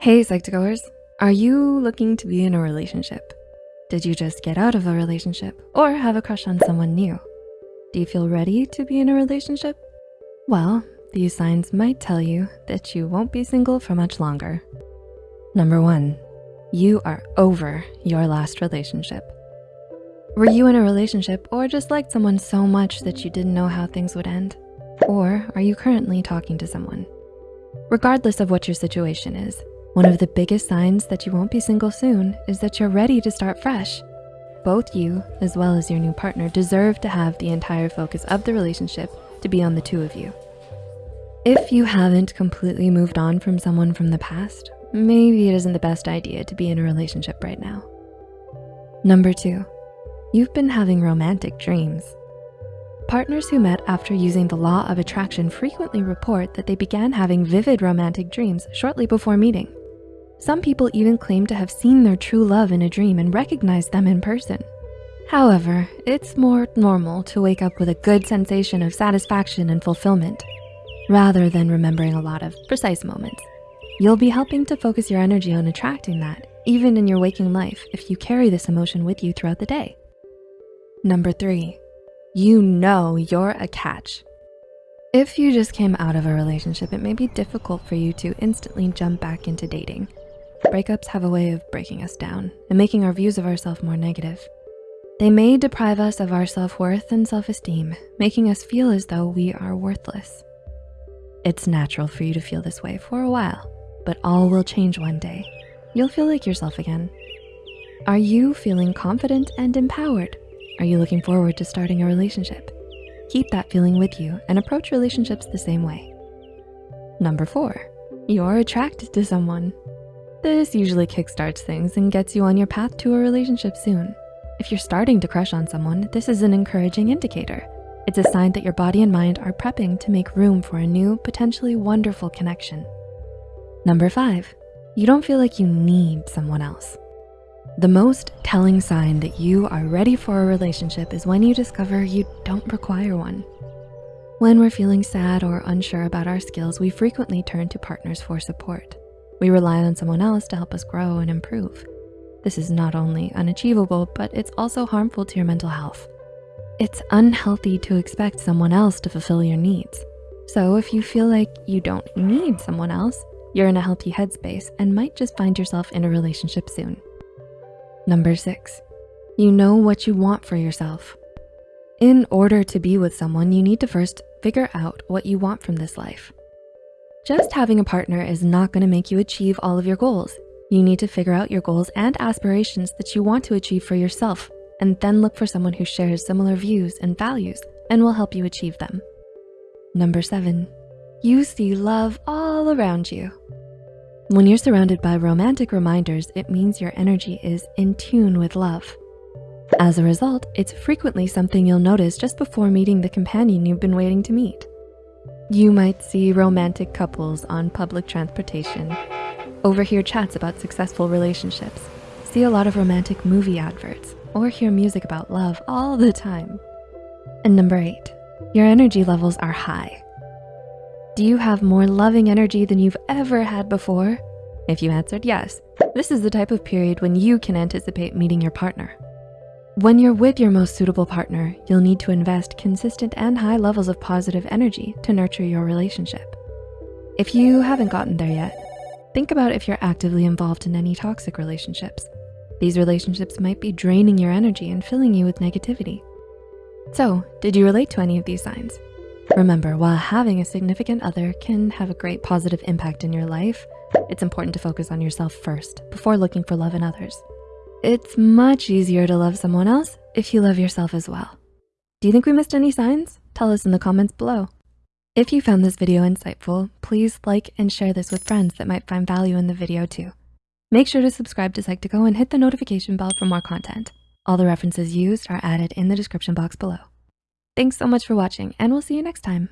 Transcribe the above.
Hey, Psych2Goers. Are you looking to be in a relationship? Did you just get out of a relationship or have a crush on someone new? Do you feel ready to be in a relationship? Well, these signs might tell you that you won't be single for much longer. Number one, you are over your last relationship. Were you in a relationship or just liked someone so much that you didn't know how things would end? Or are you currently talking to someone? Regardless of what your situation is, one of the biggest signs that you won't be single soon is that you're ready to start fresh. Both you, as well as your new partner, deserve to have the entire focus of the relationship to be on the two of you. If you haven't completely moved on from someone from the past, maybe it isn't the best idea to be in a relationship right now. Number two, you've been having romantic dreams. Partners who met after using the law of attraction frequently report that they began having vivid romantic dreams shortly before meeting. Some people even claim to have seen their true love in a dream and recognized them in person. However, it's more normal to wake up with a good sensation of satisfaction and fulfillment, rather than remembering a lot of precise moments. You'll be helping to focus your energy on attracting that, even in your waking life, if you carry this emotion with you throughout the day. Number three, you know you're a catch. If you just came out of a relationship, it may be difficult for you to instantly jump back into dating. Breakups have a way of breaking us down and making our views of ourselves more negative. They may deprive us of our self-worth and self-esteem, making us feel as though we are worthless. It's natural for you to feel this way for a while, but all will change one day. You'll feel like yourself again. Are you feeling confident and empowered? Are you looking forward to starting a relationship? Keep that feeling with you and approach relationships the same way. Number four, you're attracted to someone. This usually kickstarts things and gets you on your path to a relationship soon. If you're starting to crush on someone, this is an encouraging indicator. It's a sign that your body and mind are prepping to make room for a new, potentially wonderful connection. Number five, you don't feel like you need someone else. The most telling sign that you are ready for a relationship is when you discover you don't require one. When we're feeling sad or unsure about our skills, we frequently turn to partners for support. We rely on someone else to help us grow and improve. This is not only unachievable, but it's also harmful to your mental health. It's unhealthy to expect someone else to fulfill your needs. So if you feel like you don't need someone else, you're in a healthy headspace and might just find yourself in a relationship soon. Number six, you know what you want for yourself. In order to be with someone, you need to first figure out what you want from this life. Just having a partner is not gonna make you achieve all of your goals. You need to figure out your goals and aspirations that you want to achieve for yourself and then look for someone who shares similar views and values and will help you achieve them. Number seven, you see love all around you. When you're surrounded by romantic reminders, it means your energy is in tune with love. As a result, it's frequently something you'll notice just before meeting the companion you've been waiting to meet. You might see romantic couples on public transportation, overhear chats about successful relationships, see a lot of romantic movie adverts, or hear music about love all the time. And number eight, your energy levels are high. Do you have more loving energy than you've ever had before? If you answered yes, this is the type of period when you can anticipate meeting your partner. When you're with your most suitable partner, you'll need to invest consistent and high levels of positive energy to nurture your relationship. If you haven't gotten there yet, think about if you're actively involved in any toxic relationships. These relationships might be draining your energy and filling you with negativity. So, did you relate to any of these signs? Remember, while having a significant other can have a great positive impact in your life, it's important to focus on yourself first before looking for love in others. It's much easier to love someone else if you love yourself as well. Do you think we missed any signs? Tell us in the comments below. If you found this video insightful, please like and share this with friends that might find value in the video too. Make sure to subscribe to Psych2Go and hit the notification bell for more content. All the references used are added in the description box below. Thanks so much for watching and we'll see you next time.